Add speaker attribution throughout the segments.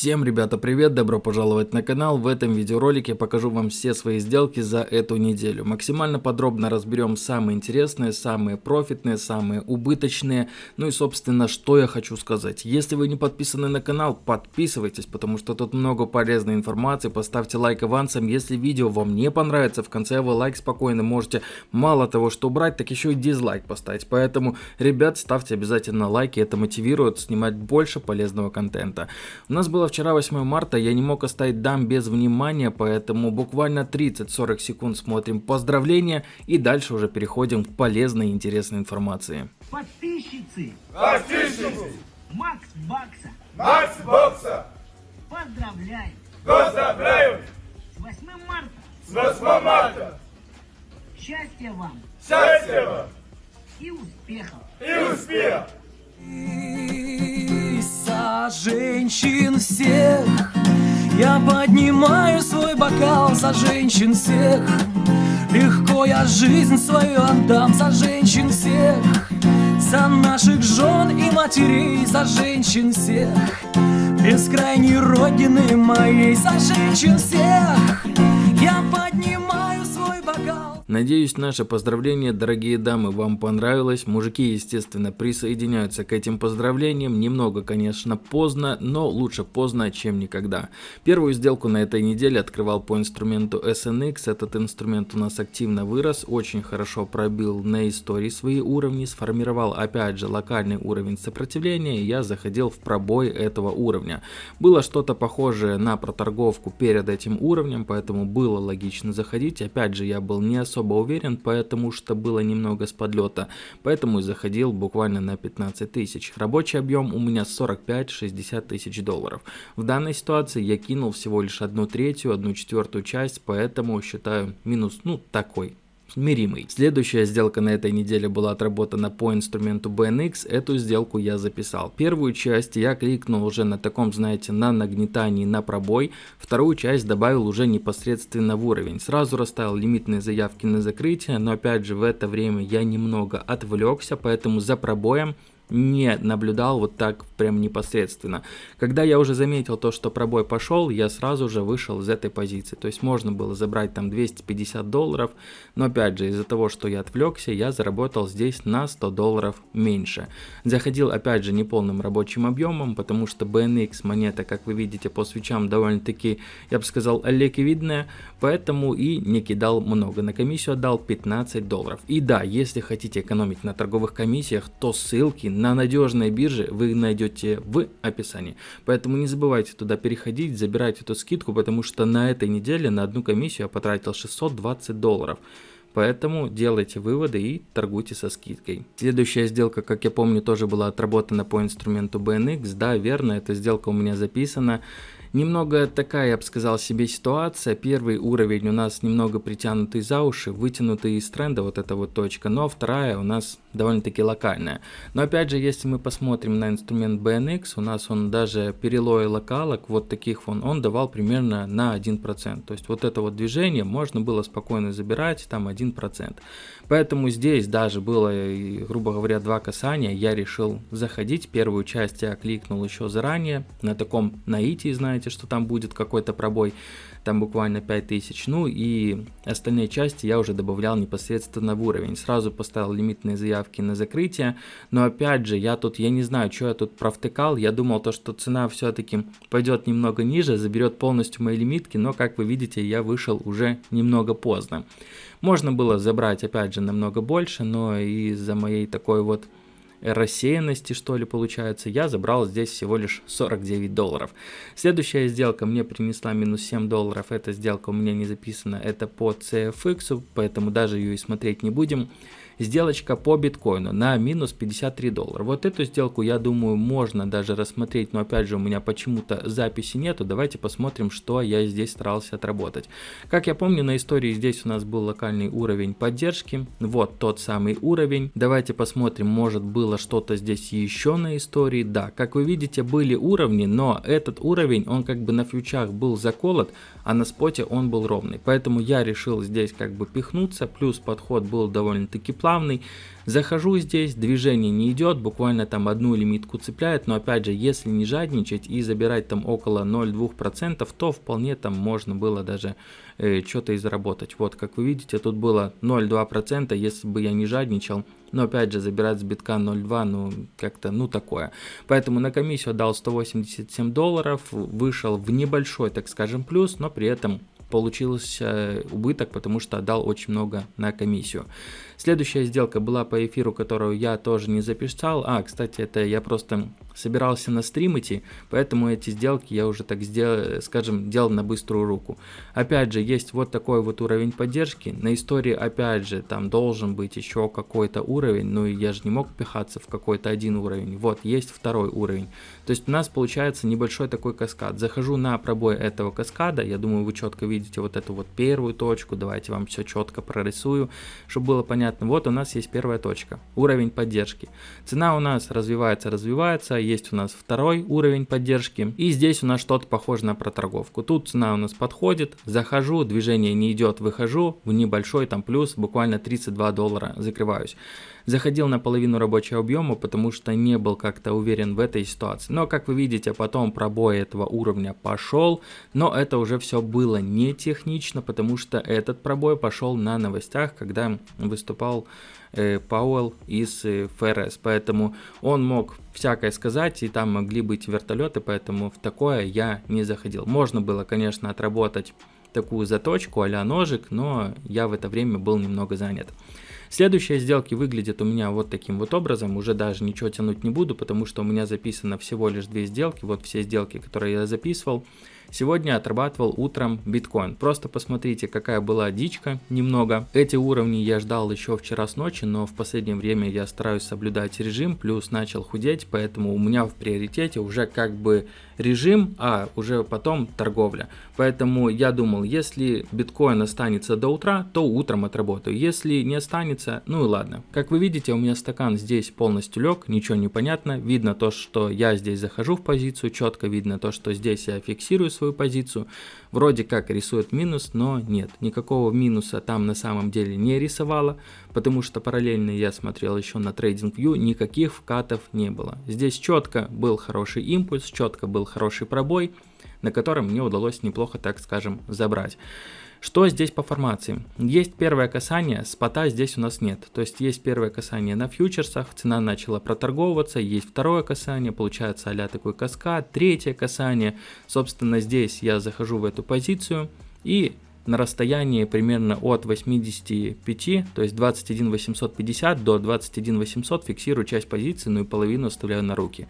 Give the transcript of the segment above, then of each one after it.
Speaker 1: Всем, ребята, привет, добро пожаловать на канал. В этом видеоролике покажу вам все свои сделки за эту неделю. Максимально подробно разберем самые интересные, самые профитные, самые убыточные. Ну и, собственно, что я хочу сказать. Если вы не подписаны на канал, подписывайтесь, потому что тут много полезной информации. Поставьте лайк авансом. Если видео вам не понравится, в конце вы лайк спокойно можете мало того, что убрать, так еще и дизлайк поставить. Поэтому, ребят, ставьте обязательно лайки, это мотивирует снимать больше полезного контента. У нас был было вчера 8 марта, я не мог оставить дам без внимания, поэтому буквально 30-40 секунд смотрим поздравления и дальше уже переходим к полезной и интересной информации.
Speaker 2: Подписчицы!
Speaker 3: Подписчицы!
Speaker 2: Макс Бакса!
Speaker 3: Макс Бокса!
Speaker 2: Поздравляю!
Speaker 3: Поздравляю!
Speaker 2: С 8 марта!
Speaker 3: С 8 марта!
Speaker 2: Счастья вам!
Speaker 3: Счастья вам!
Speaker 2: И успехов!
Speaker 3: И успех!
Speaker 4: За женщин всех. Я поднимаю свой бокал за женщин всех. Легко я жизнь свою отдам за женщин всех. За наших жен и матерей, за женщин всех. Бескрайней родины моей, за женщин всех. Я поднимаю
Speaker 1: Надеюсь, наше поздравление, дорогие дамы, вам понравилось. Мужики, естественно, присоединяются к этим поздравлениям. Немного, конечно, поздно, но лучше поздно, чем никогда. Первую сделку на этой неделе открывал по инструменту SNX. Этот инструмент у нас активно вырос, очень хорошо пробил на истории свои уровни, сформировал опять же локальный уровень сопротивления, и я заходил в пробой этого уровня. Было что-то похожее на проторговку перед этим уровнем, поэтому было логично заходить. Опять же, я был не особо особо уверен, потому что было немного с подлета, поэтому и заходил буквально на 15 тысяч. Рабочий объем у меня 45-60 тысяч долларов. В данной ситуации я кинул всего лишь одну третью, одну четвертую часть, поэтому считаю минус, ну, такой смиримый. Следующая сделка на этой неделе была отработана по инструменту BNX, эту сделку я записал. Первую часть я кликнул уже на таком, знаете, на нагнетании на пробой, вторую часть добавил уже непосредственно в уровень. Сразу расставил лимитные заявки на закрытие, но опять же в это время я немного отвлекся, поэтому за пробоем не наблюдал вот так прям непосредственно. Когда я уже заметил то, что пробой пошел, я сразу же вышел из этой позиции. То есть можно было забрать там 250 долларов, но опять же из-за того, что я отвлекся, я заработал здесь на 100 долларов меньше. Заходил опять же неполным рабочим объемом, потому что BNX монета, как вы видите по свечам, довольно-таки, я бы сказал, лекевидная, поэтому и не кидал много. На комиссию отдал 15 долларов. И да, если хотите экономить на торговых комиссиях, то ссылки на надежной бирже вы найдете в описании. Поэтому не забывайте туда переходить, забирать эту скидку, потому что на этой неделе на одну комиссию я потратил 620 долларов. Поэтому делайте выводы и торгуйте со скидкой. Следующая сделка, как я помню, тоже была отработана по инструменту BNX. Да, верно, эта сделка у меня записана. Немного такая, я бы сказал, себе ситуация. Первый уровень у нас немного притянутый за уши, вытянутый из тренда, вот эта вот точка. Но вторая у нас довольно-таки локальная. Но опять же, если мы посмотрим на инструмент BNX, у нас он даже перелой локалок, вот таких вон, он давал примерно на 1%. То есть вот это вот движение можно было спокойно забирать, там 1%. Поэтому здесь даже было, грубо говоря, два касания, я решил заходить. Первую часть я кликнул еще заранее, на таком наитии, знаете, что там будет какой-то пробой там буквально 5000. Ну и остальные части я уже добавлял непосредственно в уровень. Сразу поставил лимитные заявки на закрытие, но опять же, я тут, я не знаю, что я тут провтыкал, я думал то, что цена все-таки пойдет немного ниже, заберет полностью мои лимитки, но как вы видите, я вышел уже немного поздно. Можно было забрать опять же намного больше, но из-за моей такой вот рассеянности, что ли, получается, я забрал здесь всего лишь 49 долларов. Следующая сделка мне принесла минус 7 долларов, эта сделка у меня не записана, это по CFX, поэтому даже ее и смотреть не будем сделочка по биткоину на минус 53 доллара. Вот эту сделку, я думаю, можно даже рассмотреть, но опять же у меня почему-то записи нету. Давайте посмотрим, что я здесь старался отработать. Как я помню, на истории здесь у нас был локальный уровень поддержки. Вот тот самый уровень. Давайте посмотрим, может было что-то здесь еще на истории. Да, как вы видите, были уровни, но этот уровень, он как бы на фьючах был заколот, а на споте он был ровный. Поэтому я решил здесь как бы пихнуться, плюс подход был довольно-таки плавный плавный. Захожу здесь, движение не идет, буквально там одну лимитку цепляет, но опять же, если не жадничать и забирать там около 0,2%, то вполне там можно было даже э, что-то и заработать. Вот, как вы видите, тут было 0,2%, если бы я не жадничал, но опять же, забирать с битка 0.2, ну, как-то, ну, такое. Поэтому на комиссию отдал 187 долларов, вышел в небольшой, так скажем, плюс, но при этом получился убыток, потому что отдал очень много на комиссию. Следующая сделка была по эфиру, которую я тоже не записал. А, кстати, это я просто собирался на стрим идти, поэтому эти сделки я уже так сделал, скажем, делал на быструю руку. Опять же, есть вот такой вот уровень поддержки. На истории, опять же, там должен быть еще какой-то уровень, но я же не мог пихаться в какой-то один уровень. Вот, есть второй уровень. То есть у нас получается небольшой такой каскад. Захожу на пробой этого каскада, я думаю, вы четко видите вот эту вот первую точку. Давайте вам все четко прорисую, чтобы было понятно понятно. Вот у нас есть первая точка, уровень поддержки. Цена у нас развивается, развивается, есть у нас второй уровень поддержки. И здесь у нас что-то похоже на проторговку. Тут цена у нас подходит, захожу, движение не идет, выхожу в небольшой там плюс, буквально 32 доллара закрываюсь. Заходил на половину рабочего объема, потому что не был как-то уверен в этой ситуации. Но как вы видите, потом пробой этого уровня пошел, но это уже все было не технично, потому что этот пробой пошел на новостях, когда выступал э, Пауэлл из э, ФРС, поэтому он мог всякое сказать, и там могли быть вертолеты, поэтому в такое я не заходил. Можно было, конечно, отработать такую заточку а ножик, но я в это время был немного занят. Следующие сделки выглядят у меня вот таким вот образом, уже даже ничего тянуть не буду, потому что у меня записано всего лишь две сделки, вот все сделки, которые я записывал. Сегодня отрабатывал утром биткоин. Просто посмотрите, какая была дичка немного. Эти уровни я ждал еще вчера с ночи, но в последнее время я стараюсь соблюдать режим, плюс начал худеть, поэтому у меня в приоритете уже как бы режим, а уже потом торговля. Поэтому я думал, если биткоин останется до утра, то утром отработаю. Если не останется, ну и ладно. Как вы видите, у меня стакан здесь полностью лег, ничего не понятно. Видно то, что я здесь захожу в позицию, четко видно то, что здесь я фиксирую свою позицию. Вроде как рисует минус, но нет, никакого минуса там на самом деле не рисовало, потому что параллельно я смотрел еще на TradingView, никаких вкатов не было. Здесь четко был хороший импульс, четко был хороший пробой, на котором мне удалось неплохо, так скажем, забрать. Что здесь по формации? Есть первое касание, спота здесь у нас нет. То есть есть первое касание на фьючерсах, цена начала проторговываться, есть второе касание, получается а такой каскад, третье касание. Собственно здесь я захожу в эту позицию и на расстоянии примерно от 85, то есть 21 850 до 21 800 фиксирую часть позиции, ну и половину оставляю на руки.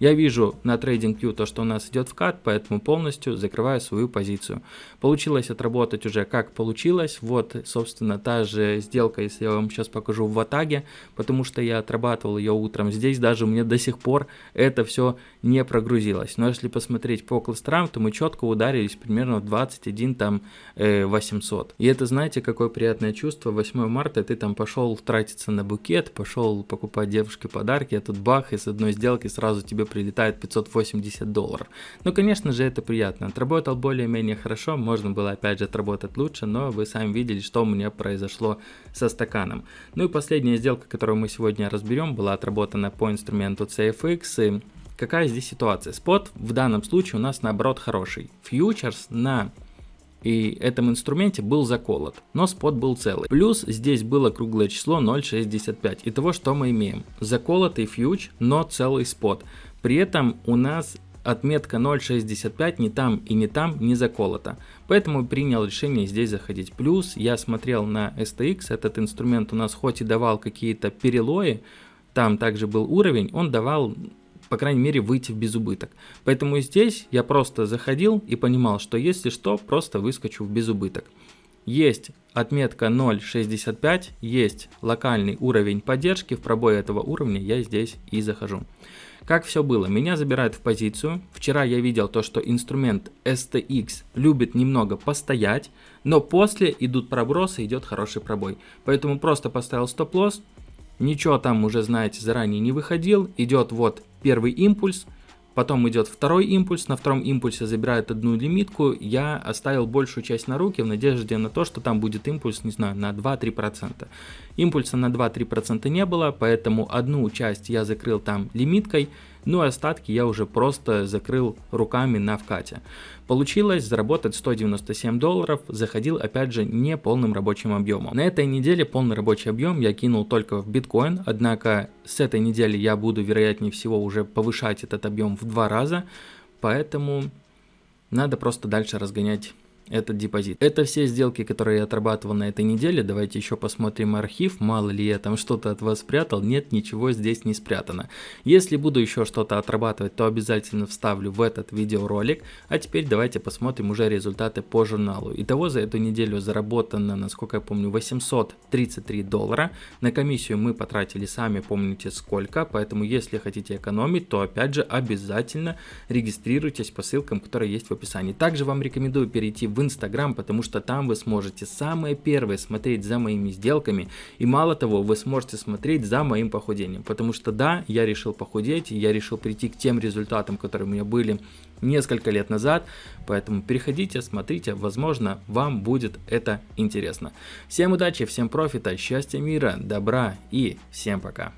Speaker 1: Я вижу на TradingView то, что у нас идет вкат, поэтому полностью закрываю свою позицию. Получилось отработать уже как получилось. Вот, собственно, та же сделка, если я вам сейчас покажу в Ватаге, потому что я отрабатывал ее утром. Здесь даже меня до сих пор это все не прогрузилось. Но если посмотреть по кластерам, то мы четко ударились примерно в 21 там э, 800. И это, знаете, какое приятное чувство. 8 марта ты там пошел тратиться на букет, пошел покупать девушке подарки, а тут бах, из одной сделки сразу тебе прилетает 580 долларов. Ну, конечно же, это приятно. Отработал более-менее хорошо, можно было опять же отработать лучше, но вы сами видели, что у меня произошло со стаканом. Ну и последняя сделка, которую мы сегодня разберем, была отработана по инструменту CFX. И какая здесь ситуация? Спот в данном случае у нас наоборот хороший. Фьючерс на и этом инструменте был заколот, но спот был целый. Плюс здесь было круглое число 0.65. Итого что мы имеем? Заколотый фьюч, но целый спот. При этом у нас отметка 0.65 ни там и не там не заколота. Поэтому принял решение здесь заходить. Плюс я смотрел на STX, этот инструмент у нас хоть и давал какие-то перелои, там также был уровень, он давал по крайней мере, выйти в безубыток. Поэтому здесь я просто заходил и понимал, что если что, просто выскочу в безубыток. Есть отметка 0.65, есть локальный уровень поддержки, в пробой этого уровня я здесь и захожу. Как все было? Меня забирают в позицию. Вчера я видел то, что инструмент STX любит немного постоять, но после идут пробросы, идет хороший пробой. Поэтому просто поставил стоп-лосс, ничего там уже знаете заранее не выходил, идет вот первый импульс, Потом идет второй импульс, на втором импульсе забирает одну лимитку, я оставил большую часть на руки в надежде на то, что там будет импульс, не знаю, на 2-3%. Импульса на 2-3% не было, поэтому одну часть я закрыл там лимиткой, ну а остатки я уже просто закрыл руками на вкате. Получилось заработать 197 долларов, заходил опять же не полным рабочим объемом. На этой неделе полный рабочий объем я кинул только в биткоин, однако с этой недели я буду вероятнее всего уже повышать этот объем в два раза, поэтому надо просто дальше разгонять этот депозит. Это все сделки, которые я отрабатывал на этой неделе. Давайте еще посмотрим архив. Мало ли я там что-то от вас спрятал. Нет, ничего здесь не спрятано. Если буду еще что-то отрабатывать, то обязательно вставлю в этот видеоролик. А теперь давайте посмотрим уже результаты по журналу. Итого за эту неделю заработано, насколько я помню, 833 доллара. На комиссию мы потратили сами, помните сколько. Поэтому если хотите экономить, то опять же обязательно регистрируйтесь по ссылкам, которые есть в описании. Также вам рекомендую перейти в Инстаграм, потому что там вы сможете самые первые смотреть за моими сделками. И мало того, вы сможете смотреть за моим похудением. Потому что да, я решил похудеть, я решил прийти к тем результатам, которые у меня были несколько лет назад. Поэтому переходите, смотрите, возможно, вам будет это интересно. Всем удачи, всем профита, счастья, мира, добра и всем пока.